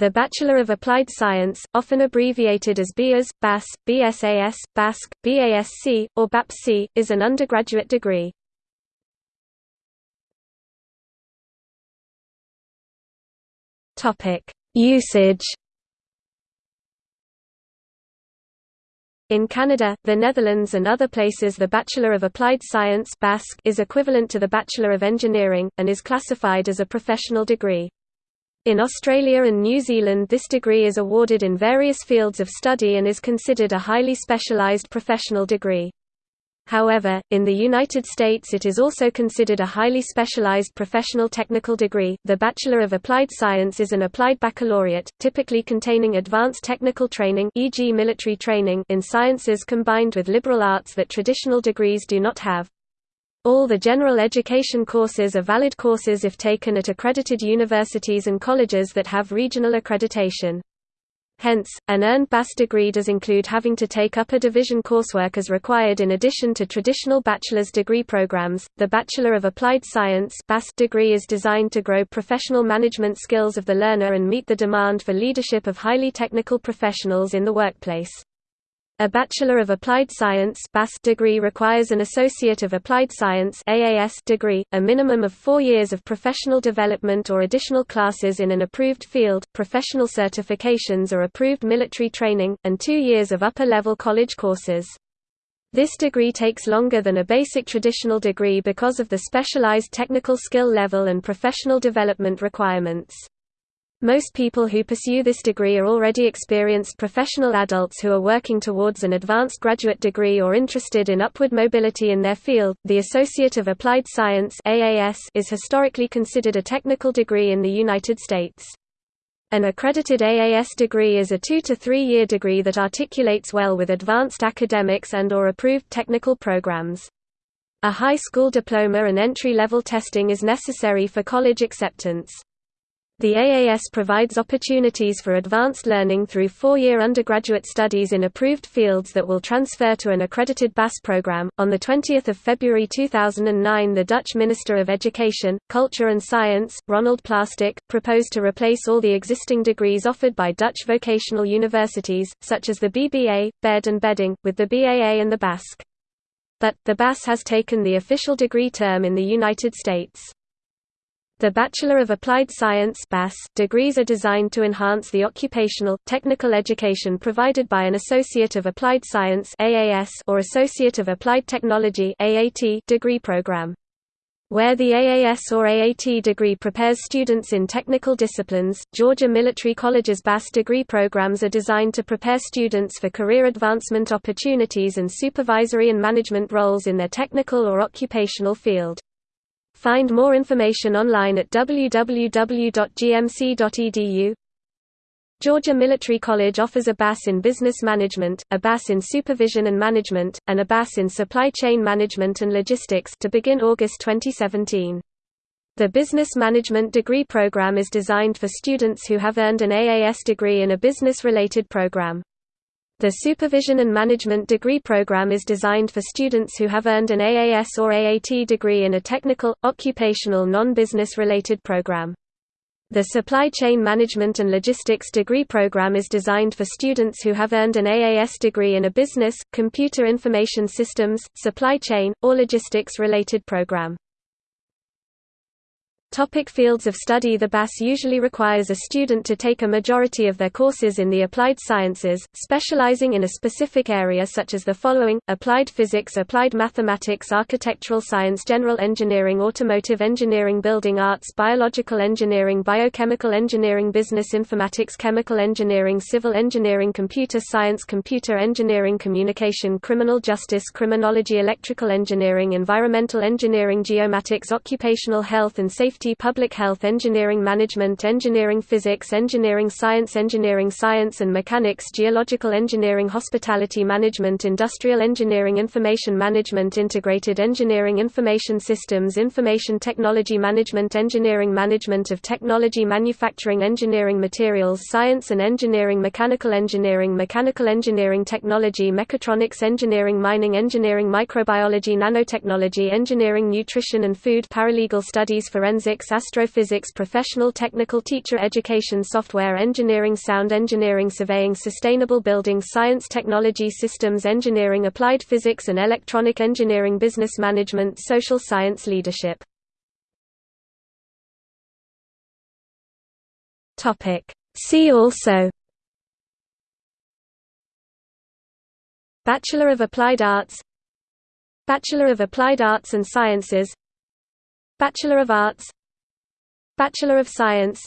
The Bachelor of Applied Science, often abbreviated as BAS, BAS, BSAS, BASC, BASC, or BAPC, is an undergraduate degree. Usage In Canada, the Netherlands and other places the Bachelor of Applied Science is equivalent to the Bachelor of Engineering, and is classified as a professional degree. In Australia and New Zealand this degree is awarded in various fields of study and is considered a highly specialised professional degree. However, in the United States it is also considered a highly specialized professional technical degree. The Bachelor of Applied Science is an applied baccalaureate, typically containing advanced technical training e.g. military training in sciences combined with liberal arts that traditional degrees do not have. All the general education courses are valid courses if taken at accredited universities and colleges that have regional accreditation. Hence, an earned BAS degree does include having to take upper division coursework as required in addition to traditional bachelor's degree programs. The Bachelor of Applied Science (BAS) degree is designed to grow professional management skills of the learner and meet the demand for leadership of highly technical professionals in the workplace. A Bachelor of Applied Science degree requires an Associate of Applied Science degree, a minimum of four years of professional development or additional classes in an approved field, professional certifications or approved military training, and two years of upper-level college courses. This degree takes longer than a basic traditional degree because of the specialized technical skill level and professional development requirements. Most people who pursue this degree are already experienced professional adults who are working towards an advanced graduate degree or interested in upward mobility in their field. The Associate of Applied Science (AAS) is historically considered a technical degree in the United States. An accredited AAS degree is a 2 to 3 year degree that articulates well with advanced academics and or approved technical programs. A high school diploma and entry-level testing is necessary for college acceptance. The AAS provides opportunities for advanced learning through four-year undergraduate studies in approved fields that will transfer to an accredited BAS program. On the 20th of February 2009, the Dutch Minister of Education, Culture and Science, Ronald Plasterk, proposed to replace all the existing degrees offered by Dutch vocational universities, such as the BBA, BEd and Bedding, with the BAA and the BASC. But, the BAS has taken the official degree term in the United States. The Bachelor of Applied Science degrees are designed to enhance the occupational, technical education provided by an Associate of Applied Science or Associate of Applied Technology degree program. Where the AAS or AAT degree prepares students in technical disciplines, Georgia Military College's BAS degree programs are designed to prepare students for career advancement opportunities and supervisory and management roles in their technical or occupational field. Find more information online at www.gmc.edu. Georgia Military College offers a BAS in Business Management, a BAS in Supervision and Management, and a BAS in Supply Chain Management and Logistics to begin August 2017. The Business Management degree program is designed for students who have earned an AAS degree in a business-related program. The Supervision and Management degree program is designed for students who have earned an AAS or AAT degree in a technical, occupational non-business related program. The Supply Chain Management and Logistics degree program is designed for students who have earned an AAS degree in a business, computer information systems, supply chain, or logistics related program. Topic fields of study. The BAS usually requires a student to take a majority of their courses in the applied sciences, specializing in a specific area such as the following, applied physics applied mathematics architectural science general engineering automotive engineering building arts biological engineering biochemical engineering business informatics chemical engineering civil engineering computer science computer engineering communication criminal justice criminology electrical engineering environmental engineering geomatics occupational health and safety safety public health engineering management engineering physics engineering science engineering science and mechanics geological engineering hospitality management industrial engineering information management integrated engineering information systems information technology management engineering management of technology manufacturing engineering materials science and engineering mechanical engineering mechanical engineering technology mechatronics engineering mining engineering microbiology nanotechnology engineering nutrition and food paralegal studies forensics Physics Astrophysics Professional Technical Teacher Education Software Engineering Sound Engineering Surveying Sustainable Building Science Technology Systems Engineering Applied Physics and Electronic Engineering Business Management Social Science Leadership. See also Bachelor of Applied Arts Bachelor of Applied Arts and Sciences Bachelor of Arts Bachelor of Science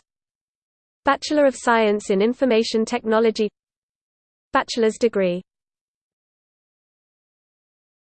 Bachelor of Science in Information Technology Bachelor's degree